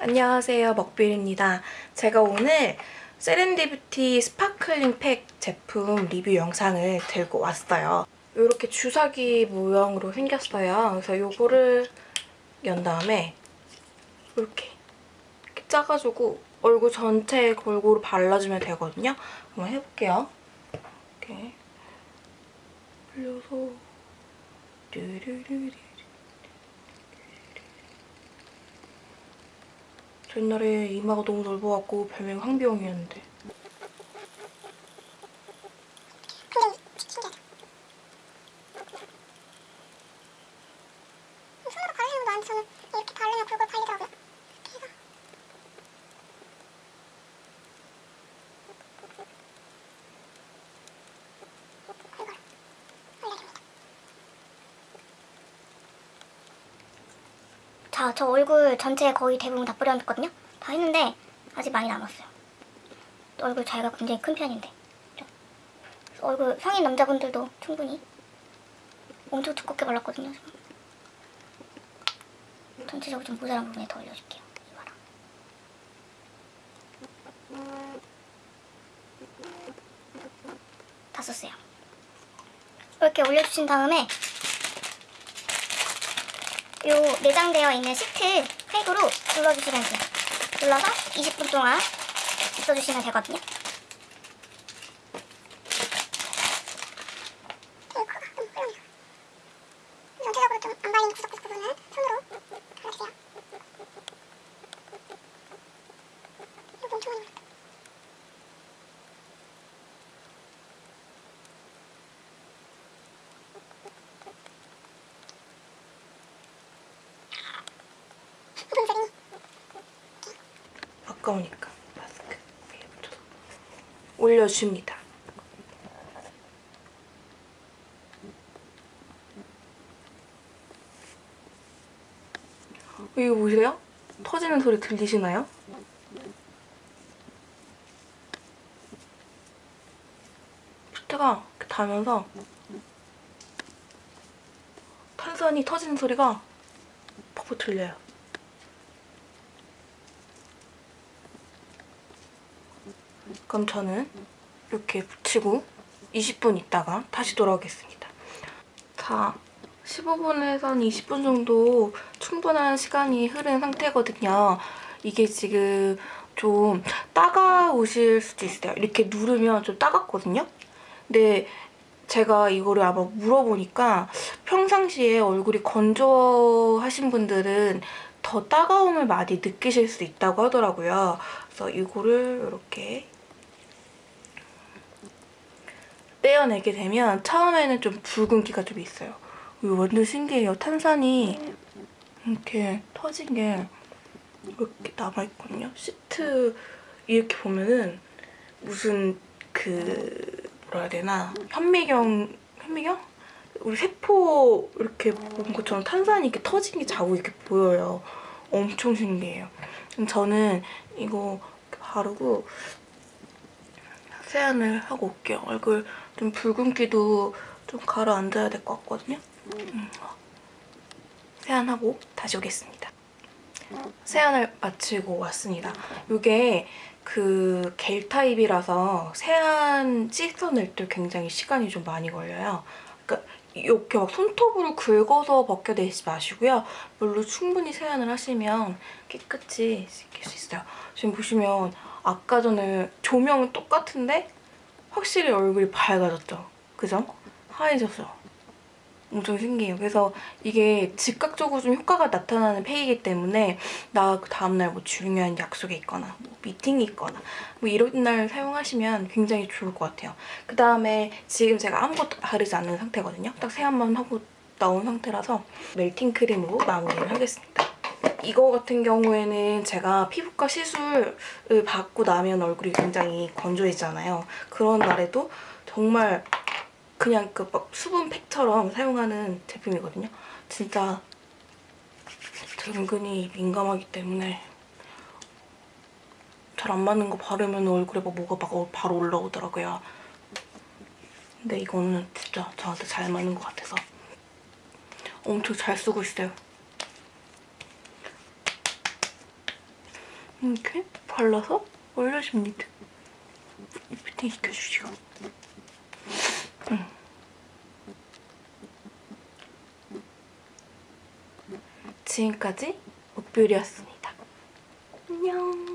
안녕하세요 먹빌입니다. 제가 오늘 세렌디뷰티 스파클링 팩 제품 리뷰 영상을 들고 왔어요. 이렇게 주사기 모형으로 생겼어요. 그래서 이거를 연 다음에 이렇게, 이렇게 짜가지고 얼굴 전체에 골고루 발라주면 되거든요. 한번 해볼게요. 이렇게 올려서 르르르르 저 옛날에 이마가 너무 넓어갖고 것도 아닌데. 저는 이렇게 바르면 골골 발리더라고요. 이렇게 해서 골골 올려줍니다. 자, 저 얼굴 전체 거의 대부분 다 뿌려놨거든요. 다 했는데 아직 많이 남았어요. 얼굴 자기가 굉장히 큰 편인데. 얼굴 성인 남자분들도 충분히 엄청 두껍게 발랐거든요. 지금. 전체적으로 좀 모자란 부분에 더 올려줄게요. 이거랑. 다 썼어요. 이렇게 올려주신 다음에 요 내장되어 있는 시트 팩으로 둘러주시면 돼요. 둘러서 20분 동안 있어주시면 되거든요. 전체적으로 좀 안 발린 구석구석 부분은 손으로 발라주세요. 이거 엄청 많이 발랐다. 분들이 아까우니까 마스크 위에 붙여서 올려줍니다. 이거 보세요? 터지는 소리 들리시나요? 이렇게 닿으면서 탄산이 터지는 소리가 퍽퍽 들려요. 그럼 저는 이렇게 붙이고 20분 있다가 다시 돌아오겠습니다. 자, 15분에선 20분 정도 충분한 시간이 흐른 상태거든요. 이게 지금 좀 따가우실 수도 있어요. 이렇게 누르면 좀 따갑거든요. 근데 제가 이거를 아마 물어보니까 평상시에 얼굴이 건조하신 분들은 더 따가움을 많이 느끼실 수 있다고 하더라고요. 그래서 이거를 이렇게 떼어내게 되면 처음에는 좀 붉은 기가 좀 있어요. 이거 완전 신기해요. 탄산이 이렇게 터진 게 이렇게 남아있거든요. 시트 이렇게 보면은 무슨 그 뭐라 해야 되나 현미경 현미경? 우리 세포 이렇게 본 것처럼 탄산이 이렇게 터진 게 자국 이렇게 보여요. 엄청 신기해요. 저는 이거 바르고 세안을 하고 올게요. 얼굴 좀 붉은기도 좀 가라앉아야 될 것 같거든요. 음. 세안하고 다시 오겠습니다. 세안을 마치고 왔습니다. 이게 그 겔 타입이라서 세안 씻어낼 때 굉장히 시간이 좀 많이 걸려요. 그러니까 이렇게 막 손톱으로 긁어서 벗겨내지 마시고요. 물로 충분히 세안을 하시면 깨끗이 씻길 수 있어요. 지금 보시면 아까 전에 조명은 똑같은데 확실히 얼굴이 밝아졌죠? 그죠? 하얘졌어요. 엄청 신기해요. 그래서 이게 즉각적으로 좀 효과가 나타나는 팩이기 때문에 나 그 다음날 뭐 중요한 약속이 있거나 뭐 미팅이 있거나 뭐 이런 날 사용하시면 굉장히 좋을 것 같아요. 그 다음에 지금 제가 아무것도 바르지 않는 상태거든요. 딱 세안만 하고 나온 상태라서 멜팅 크림으로 마무리를 하겠습니다. 이거 같은 경우에는 제가 피부과 시술을 받고 나면 얼굴이 굉장히 건조해지잖아요. 그런 날에도 정말 그냥 그 막 수분 팩처럼 사용하는 제품이거든요. 진짜 은근히 민감하기 때문에 잘 안 맞는 거 바르면 얼굴에 막 뭐가 막 바로 올라오더라고요. 근데 이거는 진짜 저한테 잘 맞는 것 같아서 엄청 잘 쓰고 있어요. 이렇게 발라서 올려줍니다. 피팅 시켜주시고. 음. 지금까지 목뷰리였습니다. 안녕.